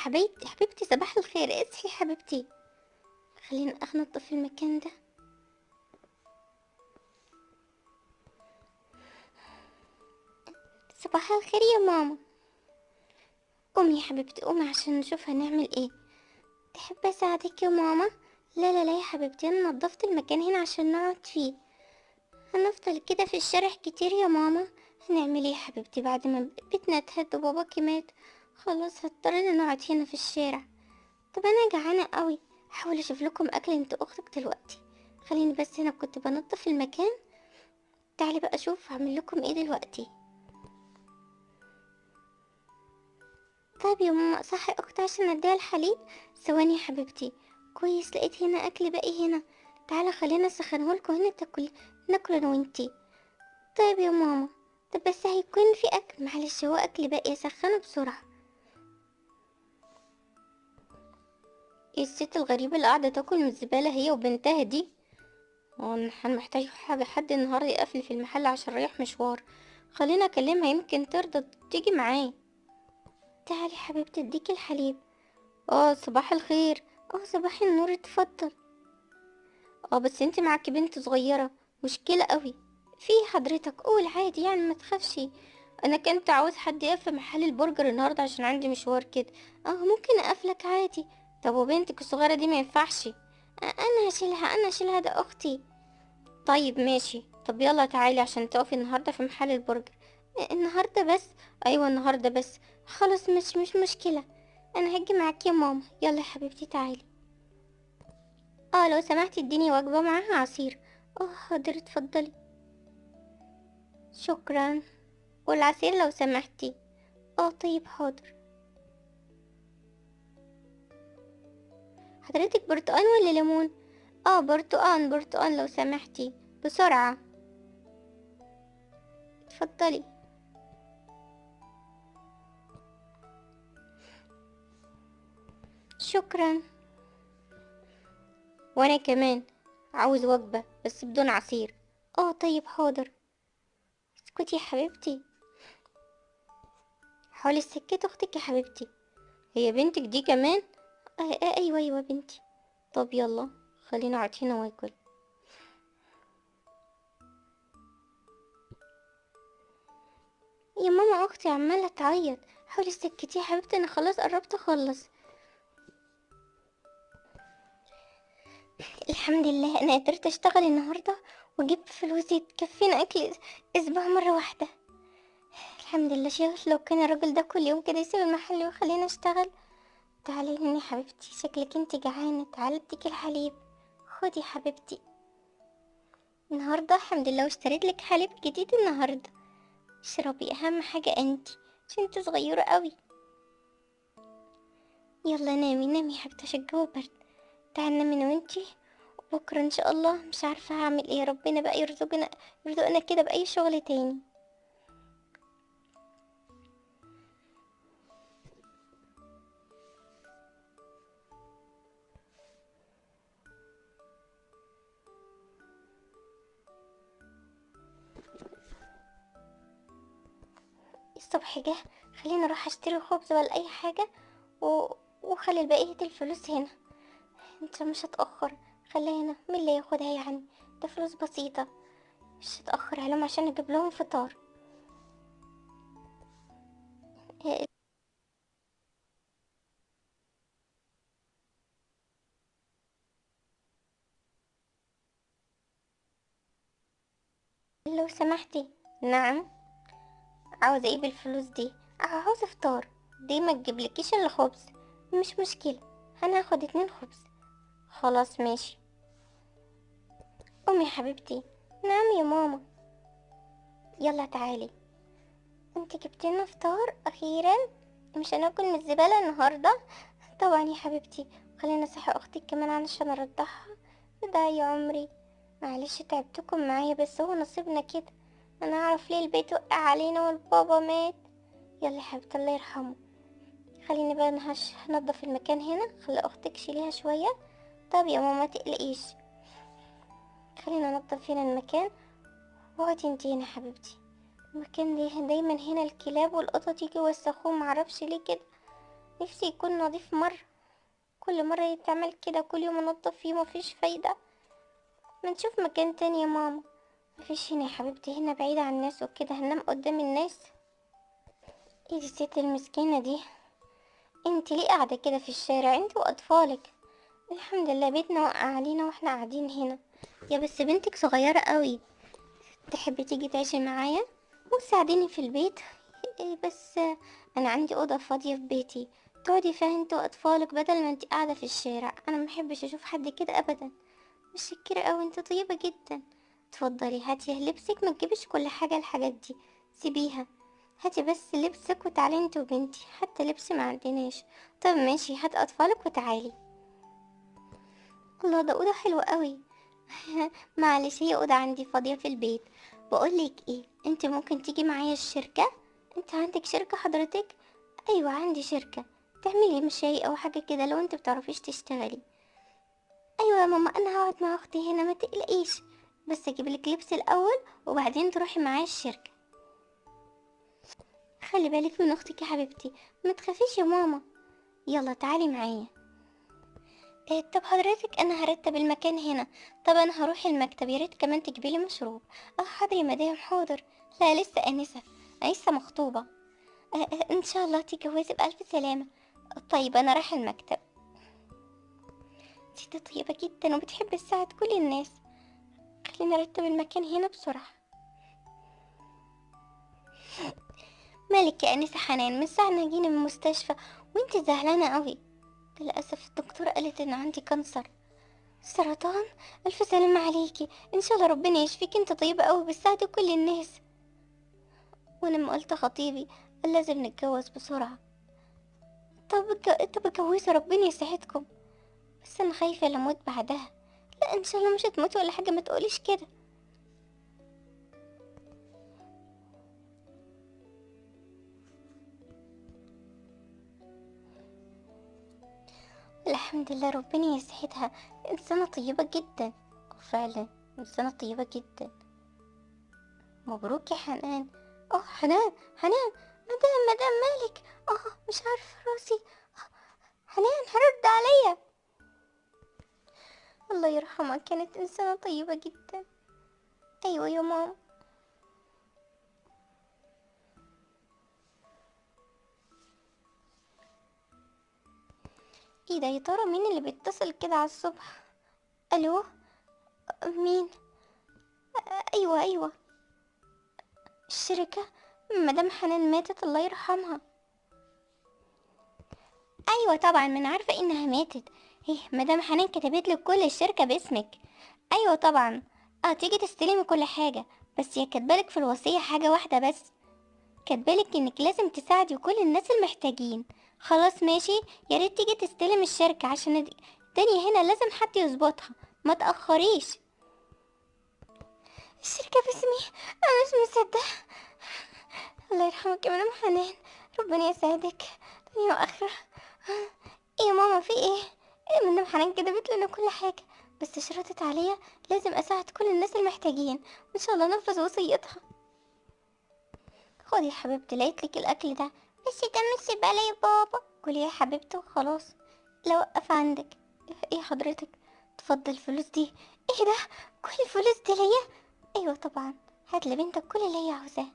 حبيبتي حبيبتي صباح الخير اصحي حبيبتي. خلينا انضف المكان ده. صباح الخير يا ماما. قومي يا حبيبتي قومي عشان نشوف هنعمل إيه. تحب أساعدك يا ماما؟ لا لا لا يا حبيبتي أنا نضفت المكان هنا عشان نقعد فيه. هنفضل كده في الشارع كتير يا ماما. هنعمل إيه يا حبيبتي بعد ما بيتنا اتهد وباباكي مات؟ خلاص هضطرنا نقعد هنا في الشارع. طب أنا جعانة قوي هحاول أشوف لكم أكل أنت أختك دلوقتي. خليني بس هنا كنت بنضف المكان. تعالي بقى أشوف هعمل لكم إيه دلوقتي. طيب يا ماما صحي أختي عشان أديها الحليب؟ ثواني يا حبيبتي. كويس لقيت هنا أكل باقي هنا. تعالى خلينا اسخنهولكوا هنا تاكل. ناكل أنا وانتي طيب يا ماما. طب بس هيكون في أكل. معلش هو أكل باقي. أسخنه بسرعة. إيه الست الغريبة اللي قاعدة تاكل من الزبالة هي وبنتها دي؟ أنا محتاج حاجة حد النهارده يقفل في المحل عشان رايح مشوار. خلينا اكلمها يمكن ترضى تيجي معاه تعالي حبيبتي اديكي الحليب. آه صباح الخير. آه صباح النور اتفضل. آه بس انت معاكي بنت صغيرة. مشكلة قوي. في حضرتك قول عادي يعني ما تخافش. أنا كنت عاوز حد يقف في محل البرجر النهاردة عشان عندي مشوار كده. آه ممكن اقفلك عادي. طب وبنتك الصغيرة دي ما ينفعش؟ أنا هشيلها أنا هشيلها ده أختي. طيب ماشي. طب يلا تعالي عشان تقفي النهاردة في محل البرجر النهاردة بس؟ أيوه النهاردة بس. خلاص مش مش مشكلة. أنا هاجي معاك يا ماما. يلا يا حبيبتي تعالي. آه لو سمحتي اديني وجبة معاها عصير. آه حاضر اتفضلي. شكرا. والعصير لو سمحتي. آه طيب حاضر. حضرتك برتقان ولا ليمون؟ آه برتقان برتقان لو سمحتي. بسرعة. اتفضلي. شكرا. وأنا كمان. عاوز وجبة بس بدون عصير. آه طيب حاضر. اسكتي يا حبيبتي. حاولي السكت أختك يا حبيبتي. هي بنتك دي كمان؟ آه آه أيوه أيوه بنتي. طب يلا خلينا هنا واكل يا ماما أختي عمالة تعيط. حاولي سكتي يا حبيبتي أنا خلاص قربت أخلص. الحمد لله أنا قدرت أشتغل النهارده واجيب فلوس تكفينا أكل أسبوع مرة واحدة. الحمد لله شيخ لو كان الراجل ده كل يوم كده يسيب المحل ويخلينا أشتغل. تعالي هنا يا حبيبتي شكلك انت جعانة تعالي اديك الحليب. خدي حبيبتي. النهارده الحمد لله واشتريت لك حليب جديد النهارده. اشربي أهم حاجة انت عشان انت صغيرة قوي. يلا نامي نامي حبيبتي عشان الجو برد. تعالي نامي أنا وانتي بكره إن شاء الله مش عارفة هعمل إيه. ربنا بقى يرزقنا يرزقنا كده بأي شغل تاني. الصبح جه خليني أروح أشتري خبز ولا أي حاجة و... وخلي بقيه الفلوس هنا. أنت مش هتأخر خليها هنا مين اللي ياخدها يعني؟ ده فلوس بسيطة. مش هتأخر عليهم عشان أجيب لهم فطار. لو سمحتي نعم. عاوزة إيه بالفلوس دي؟ عاوزة فطار دي ما تجيبلكيش الا خبز مش مشكلة. أنا هاخد اتنين خبز. خلاص ماشي. قومي يا حبيبتي. نعم يا ماما. يلا تعالي. انت جبتلنا فطار أخيرا؟ مش هناكل من الزبالة النهاردة؟ طبعا يا حبيبتي. خلينا صحي أختك كمان علشان أرضعها. ده يا عمري. معلش تعبتكم معايا بس هو نصيبنا كده. أنا أعرف ليه البيت وقع علينا والبابا مات. يلا يا حبيبتي الله يرحمه. خليني بقى أنا هش- هنضف المكان هنا خلي أختك شيليها شوية. طب يا ماما تقلقيش. خلينا ننضف هنا المكان. واقعدي انتي هنا حبيبتي. المكان ده دايما هنا الكلاب والقطط يجي يوسخوه معرفش ليه كده. نفسي يكون نظيف مرة. كل مرة يتعمل كده كل يوم انضف فيه مفيش فايدة. ما نشوف مكان تاني يا ماما. مفيش هنا يا حبيبتي هنا بعيدة عن الناس وكده. هننام قدام الناس. إيه دي الست المسكينة دي؟ أنت ليه قاعدة كده في الشارع؟ أنت وأطفالك. الحمد لله بيتنا وقع علينا وإحنا قاعدين هنا. يا بس بنتك صغيرة قوي. تحبي تيجي تعيشي معايا؟ وتساعديني في البيت؟ إيه بس أنا عندي أوضة فاضية في بيتي. تقعدي فيها أنت وأطفالك بدل ما أنت قاعدة في الشارع. أنا محبش أشوف حد كده ابدا. متشكرة قوي أنت طيبة جدا. اتفضلي هاتي لبسك ما تجيبش كل حاجة الحاجات دي. سيبيها. هاتي بس لبسك وتعالي انت وبنتي حتى لبس ما عندناش. طب ماشي هات أطفالك وتعالي. الله ده أوضة حلوة قوي. معلش هي أوضة عندي فاضية في البيت. بقولك إيه انت ممكن تيجي معايا الشركة؟ انت عندك شركة حضرتك؟ أيوه عندي شركة. تعملي مشاي أو حاجة كده لو انت بتعرفيش تشتغلي. أيوه يا ماما أنا هقعد مع أختي هنا ما تقلقيش. بس أجيب لك لبس الأول وبعدين تروحي معايا الشركة. خلي بالك من أختك يا حبيبتي ما تخافيش يا ماما. يلا تعالي معايا. إيه طب حضرتك أنا هرتب المكان هنا. طب أنا هروح المكتب يا ريت كمان تجيبي لي مشروب. آه حاضر يا مدام حاضر. لا لسه آنسة لسه مخطوبة. آه آه إن شاء الله تتجوزي بألف سلامة. طيب أنا رايحة المكتب. ست طيبة جدا وبتحب تساعد كل الناس. خلينا نرتب المكان هنا بسرعة. مالك يا انسه حنان من ساعة ما جينا من المستشفى وانت زعلانة قوي للأسف الدكتورة قالت إن عندي كانسر. سرطان؟ ألف سلامة عليكي. إن شاء الله ربنا يشفيك. انت طيبة قوي بتساعدي كل الناس. ولما قلت خطيبي قال لازم نتجوز بسرعة. طب طب اتجوزوا ربنا يسعدكم بس أنا خايفة لموت بعدها. لا إن شاء الله مش هتموتي ولا حاجة ما تقوليش كده. الحمد لله ربنا يسعدها. إنسانة طيبة جدا فعلا إنسانة طيبة جدا. مبروك يا حنان. آه حنان حنان مدام مدام مالك. آه مش عارفة راسي. آه، حنان هرد عليا. الله يرحمها كانت إنسانة طيبة جدا. أيوة يا ماما. إيه ده يا ترى مين اللي بيتصل كده على الصبح؟ ألو؟ مين؟ أيوه أيوه. الشركة؟ مدام حنان ماتت الله يرحمها. أيوه طبعا من عارفة إنها ماتت. إيه مدام حنان كتبت لك كل الشركة باسمك. أيوه طبعا. آه تيجي تستلمي كل حاجة. بس هي كاتبالك في الوصية حاجة واحدة بس. كاتبالك إنك لازم تساعدي كل الناس المحتاجين. خلاص ماشي. يا ريت تيجي تستلم الشركة عشان الد- الدنيا هنا لازم حد يظبطها. ما تأخريش. الشركة باسمي. أنا مش مصدقة. الله يرحمك يا مدام حنان. ربنا يسعدك دنيا وآخرة. إيه يا ماما في إيه؟ إيه مدام حنان كتبت لنا كل حاجة بس شرطت عليا لازم أساعد كل الناس المحتاجين. وإن شاء الله نفذ وصيتها. خدي يا حبيبتي لقيت لك الأكل ده. بس ده مش زبالة بابا. كلي يا حبيبتي وخلاص. لا وقف عندك. إيه حضرتك؟ تفضل الفلوس دي. إيه ده؟ كل الفلوس دي ليا؟ أيوه طبعا. هات لبنتك كل اللي هي عاوزاه.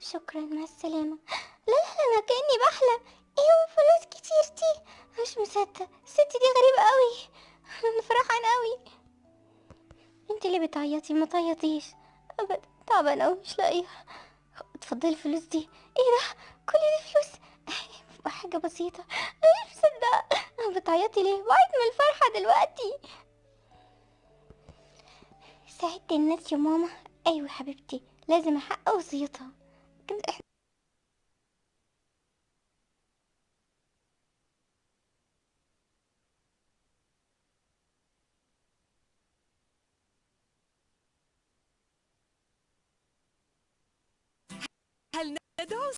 شكرا مع السلامة. لا لا أنا كأني بحلم. أيوه فلوس كتير دي؟ مش مصدق. الست دي غريبة قوي. أنا فرحانة قوي. انت اللي بتعيطي ما تعيطيش. ابدا تعبانة قوي مش لاقيها اتفضلي الفلوس دي. إيه ده؟ كل دي فلوس؟ حاجة بسيطة. أنا مش مصدقة بتعيطي ليه؟ بعيط من الفرحة دلوقتي. ساعدت الناس يا ماما. أيوه حبيبتي. لازم أحقق وصيتها. إحنا هل ندعو